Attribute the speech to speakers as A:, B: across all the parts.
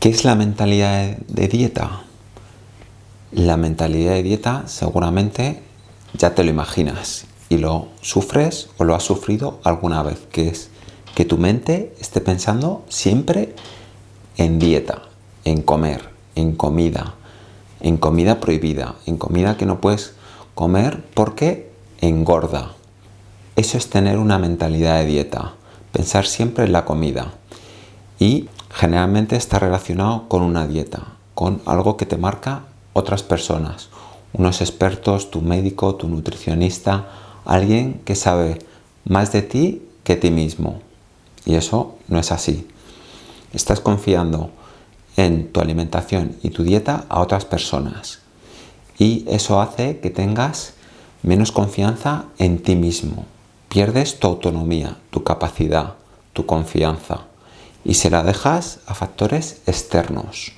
A: ¿Qué es la mentalidad de dieta? La mentalidad de dieta seguramente ya te lo imaginas y lo sufres o lo has sufrido alguna vez, que es que tu mente esté pensando siempre en dieta, en comer, en comida, en comida prohibida, en comida que no puedes comer porque engorda. Eso es tener una mentalidad de dieta, pensar siempre en la comida. Y generalmente está relacionado con una dieta, con algo que te marca otras personas, unos expertos, tu médico, tu nutricionista, alguien que sabe más de ti que ti mismo. Y eso no es así. Estás confiando en tu alimentación y tu dieta a otras personas. Y eso hace que tengas menos confianza en ti mismo. Pierdes tu autonomía, tu capacidad, tu confianza y se la dejas a factores externos.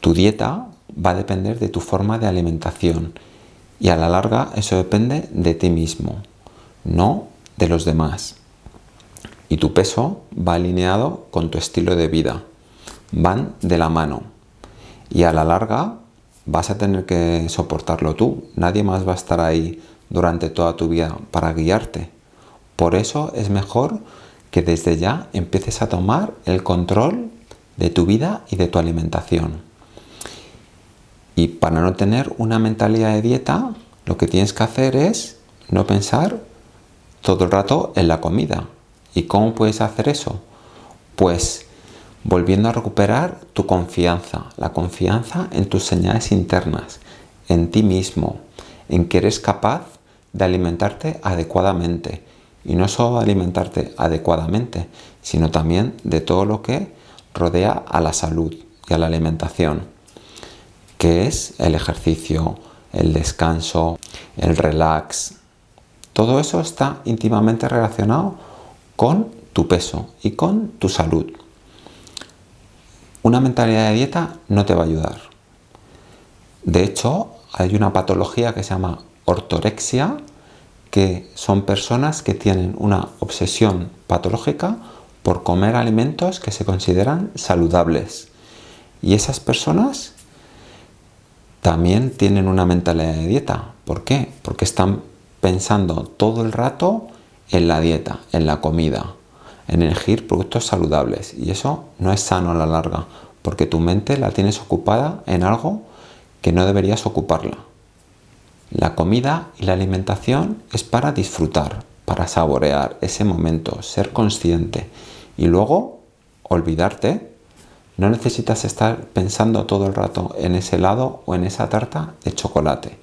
A: Tu dieta va a depender de tu forma de alimentación y a la larga eso depende de ti mismo, no de los demás. Y tu peso va alineado con tu estilo de vida, van de la mano y a la larga vas a tener que soportarlo tú, nadie más va a estar ahí durante toda tu vida para guiarte. Por eso es mejor que desde ya empieces a tomar el control de tu vida y de tu alimentación. Y para no tener una mentalidad de dieta, lo que tienes que hacer es no pensar todo el rato en la comida. ¿Y cómo puedes hacer eso? Pues volviendo a recuperar tu confianza, la confianza en tus señales internas, en ti mismo, en que eres capaz de alimentarte adecuadamente. Y no solo alimentarte adecuadamente, sino también de todo lo que rodea a la salud y a la alimentación que es el ejercicio, el descanso, el relax. Todo eso está íntimamente relacionado con tu peso y con tu salud. Una mentalidad de dieta no te va a ayudar. De hecho, hay una patología que se llama ortorexia, que son personas que tienen una obsesión patológica por comer alimentos que se consideran saludables. Y esas personas también tienen una mentalidad de dieta. ¿Por qué? Porque están pensando todo el rato en la dieta, en la comida, en elegir productos saludables. Y eso no es sano a la larga, porque tu mente la tienes ocupada en algo que no deberías ocuparla. La comida y la alimentación es para disfrutar, para saborear ese momento, ser consciente y luego olvidarte no necesitas estar pensando todo el rato en ese helado o en esa tarta de chocolate.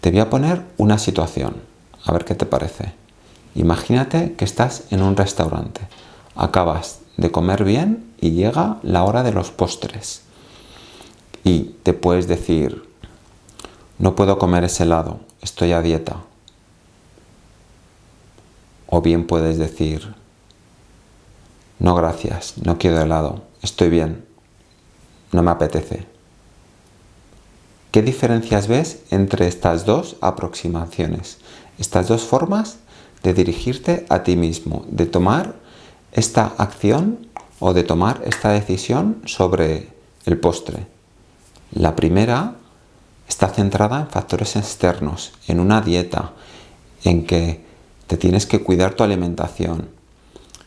A: Te voy a poner una situación, a ver qué te parece. Imagínate que estás en un restaurante, acabas de comer bien y llega la hora de los postres. Y te puedes decir, no puedo comer ese helado, estoy a dieta. O bien puedes decir, no gracias, no quiero helado, estoy bien, no me apetece. ¿Qué diferencias ves entre estas dos aproximaciones? Estas dos formas de dirigirte a ti mismo, de tomar esta acción o de tomar esta decisión sobre el postre. La primera está centrada en factores externos, en una dieta, en que te tienes que cuidar tu alimentación,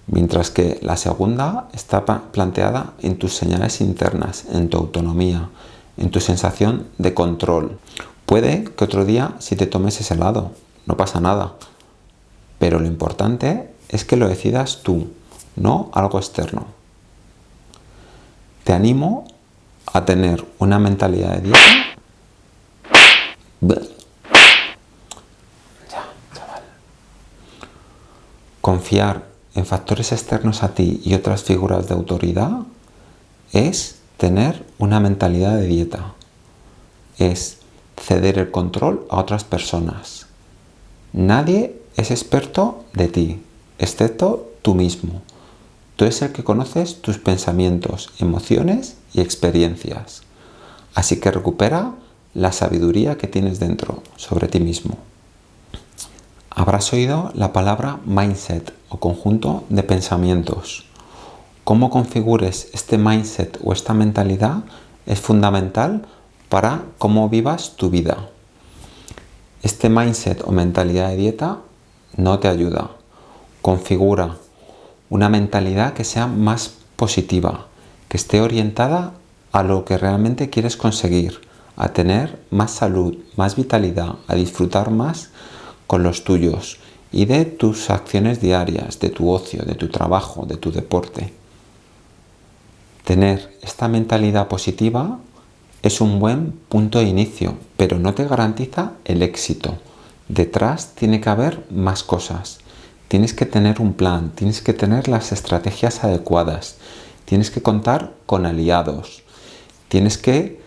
A: mientras que la segunda está planteada en tus señales internas, en tu autonomía, en tu sensación de control. Puede que otro día si te tomes ese helado, no pasa nada, pero lo importante es que lo decidas tú, no algo externo. Te animo a tener una mentalidad de dieta. Confiar en factores externos a ti y otras figuras de autoridad es tener una mentalidad de dieta. Es ceder el control a otras personas. Nadie es experto de ti, excepto tú mismo. Tú eres el que conoces tus pensamientos, emociones y experiencias. Así que recupera la sabiduría que tienes dentro sobre ti mismo. Habrás oído la palabra mindset o conjunto de pensamientos cómo configures este mindset o esta mentalidad es fundamental para cómo vivas tu vida. Este mindset o mentalidad de dieta no te ayuda. Configura una mentalidad que sea más positiva, que esté orientada a lo que realmente quieres conseguir, a tener más salud, más vitalidad, a disfrutar más con los tuyos y de tus acciones diarias, de tu ocio, de tu trabajo, de tu deporte. Tener esta mentalidad positiva es un buen punto de inicio, pero no te garantiza el éxito. Detrás tiene que haber más cosas. Tienes que tener un plan, tienes que tener las estrategias adecuadas, tienes que contar con aliados, tienes que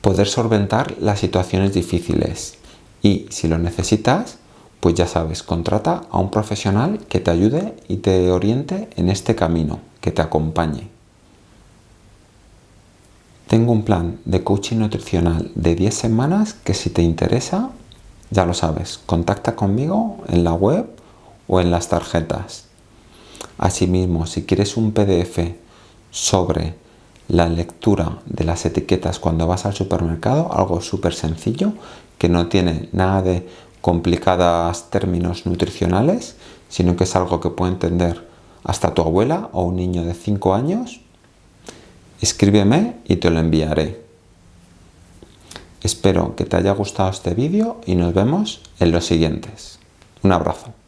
A: poder solventar las situaciones difíciles y si lo necesitas, pues ya sabes, contrata a un profesional que te ayude y te oriente en este camino, que te acompañe. Tengo un plan de coaching nutricional de 10 semanas que si te interesa, ya lo sabes, contacta conmigo en la web o en las tarjetas. Asimismo, si quieres un PDF sobre la lectura de las etiquetas cuando vas al supermercado, algo súper sencillo, que no tiene nada de complicadas términos nutricionales, sino que es algo que puede entender hasta tu abuela o un niño de 5 años, escríbeme y te lo enviaré. Espero que te haya gustado este vídeo y nos vemos en los siguientes. Un abrazo.